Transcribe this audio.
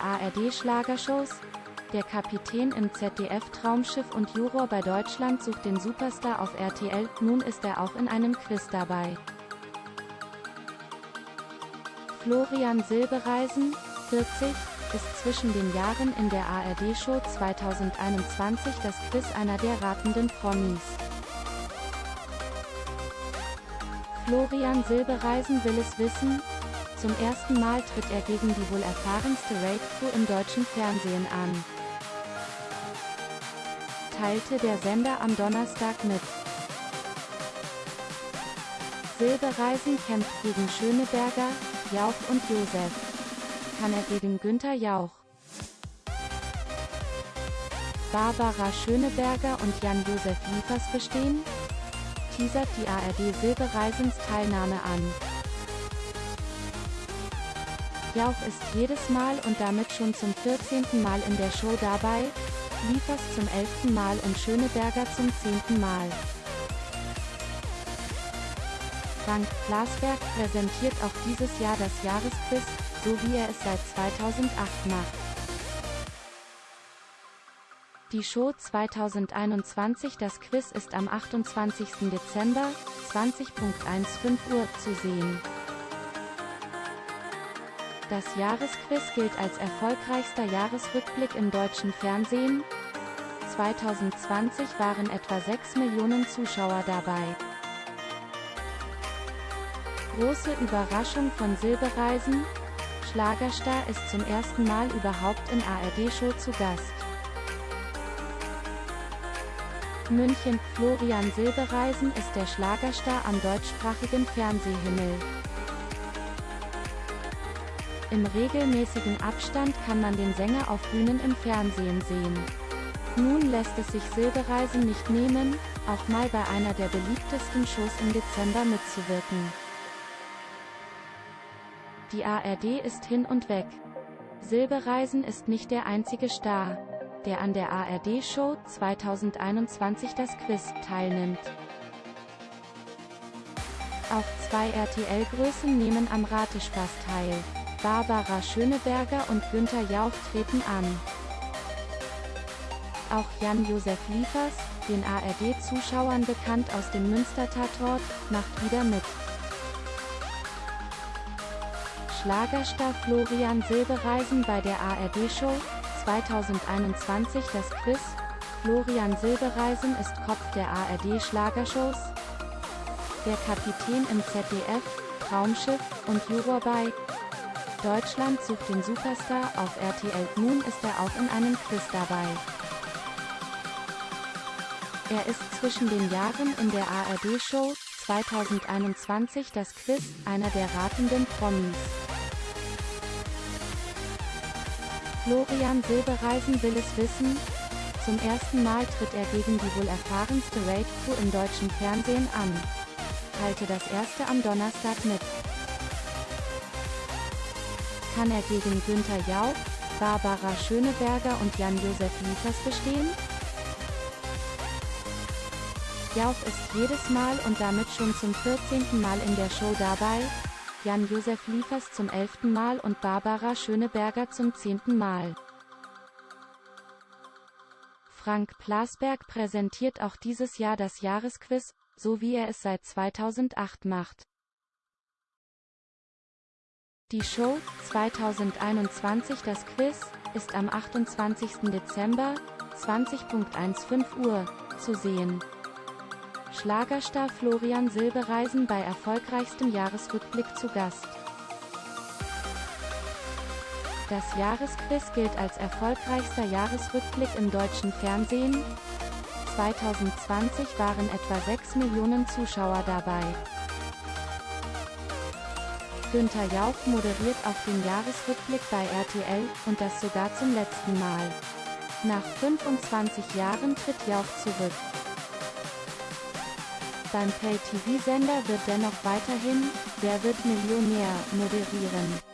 ARD-Schlagershows, der Kapitän im ZDF-Traumschiff und Juror bei Deutschland sucht den Superstar auf RTL, nun ist er auch in einem Quiz dabei. Florian Silbereisen, 40, ist zwischen den Jahren in der ARD-Show 2021 das Quiz einer der ratenden Promis. Florian Silbereisen will es wissen, zum ersten Mal tritt er gegen die wohl erfahrenste Raid-Crew im deutschen Fernsehen an. Teilte der Sender am Donnerstag mit. Silbereisen kämpft gegen Schöneberger, Jauch und Josef. Kann er gegen Günther Jauch? Barbara Schöneberger und Jan-Josef Liefers bestehen? teasert die ARD Silbereisens Teilnahme an. Jauch ist jedes Mal und damit schon zum 14. Mal in der Show dabei, Liefers zum 11. Mal und Schöneberger zum 10. Mal. Frank Plasberg präsentiert auch dieses Jahr das Jahresquiz, so wie er es seit 2008 macht. Die Show 2021 Das Quiz ist am 28. Dezember, 20.15 Uhr, zu sehen. Das Jahresquiz gilt als erfolgreichster Jahresrückblick im deutschen Fernsehen. 2020 waren etwa 6 Millionen Zuschauer dabei. Große Überraschung von Silbereisen, Schlagerstar ist zum ersten Mal überhaupt in ARD-Show zu Gast. München, Florian Silbereisen ist der Schlagerstar am deutschsprachigen Fernsehhimmel. Im regelmäßigen Abstand kann man den Sänger auf Bühnen im Fernsehen sehen. Nun lässt es sich Silbereisen nicht nehmen, auch mal bei einer der beliebtesten Shows im Dezember mitzuwirken. Die ARD ist hin und weg. Silbereisen ist nicht der einzige Star der an der ARD-Show 2021 das Quiz teilnimmt. Auch zwei RTL-Größen nehmen am Ratespaß teil. Barbara Schöneberger und Günther Jauch treten an. Auch Jan-Josef Liefers, den ARD-Zuschauern bekannt aus dem Münster-Tatort, macht wieder mit. Schlagerstar Florian Silbereisen bei der ARD-Show 2021 das Quiz. Florian Silbereisen ist Kopf der ARD Schlagershows. Der Kapitän im ZDF, Traumschiff und Juror bei Deutschland sucht den Superstar auf RTL. Nun ist er auch in einem Quiz dabei. Er ist zwischen den Jahren in der ARD-Show 2021 das Quiz, einer der ratenden Promis. Florian Silbereisen will es wissen. Zum ersten Mal tritt er gegen die wohl erfahrenste Raid-Crew im deutschen Fernsehen an. Teilte das erste am Donnerstag mit. Kann er gegen Günther Jauch, Barbara Schöneberger und Jan-Josef Liefers bestehen? Jauch ist jedes Mal und damit schon zum 14. Mal in der Show dabei, Jan-Josef Liefers zum elften Mal und Barbara Schöneberger zum zehnten Mal. Frank Plasberg präsentiert auch dieses Jahr das Jahresquiz, so wie er es seit 2008 macht. Die Show 2021 Das Quiz ist am 28. Dezember 20.15 Uhr zu sehen. Schlagerstar Florian Silbereisen bei erfolgreichstem Jahresrückblick zu Gast. Das Jahresquiz gilt als erfolgreichster Jahresrückblick im deutschen Fernsehen. 2020 waren etwa 6 Millionen Zuschauer dabei. Günther Jauch moderiert auch den Jahresrückblick bei RTL, und das sogar zum letzten Mal. Nach 25 Jahren tritt Jauch zurück. Beim Pay-TV-Sender wird dennoch weiterhin Wer wird Millionär moderieren.